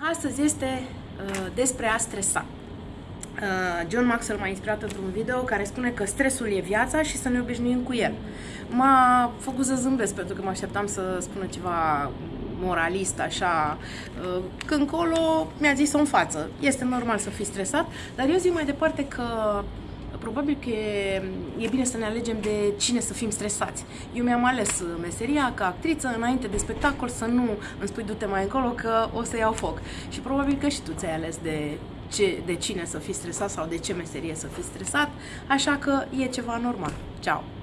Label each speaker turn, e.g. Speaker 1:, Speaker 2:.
Speaker 1: Astăzi este uh, despre a stresa. Uh, John Maxwell m-a inspirat într-un video care spune că stresul e viața și să ne obișnuim cu el. M-a făcut să zâmbesc pentru că mă așteptam să spună ceva moralist, așa, uh, că încolo mi-a zis în față. Este normal să fii stresat, dar eu zic mai departe că probabil că e, e bine să ne alegem de cine să fim stresați. Eu mi-am ales meseria ca actriță înainte de spectacol să nu îmi spui du-te mai încolo că o să iau foc. Și probabil că și tu ți-ai ales de, ce, de cine să fii stresat sau de ce meserie să fii stresat, așa că e ceva normal. Ciao!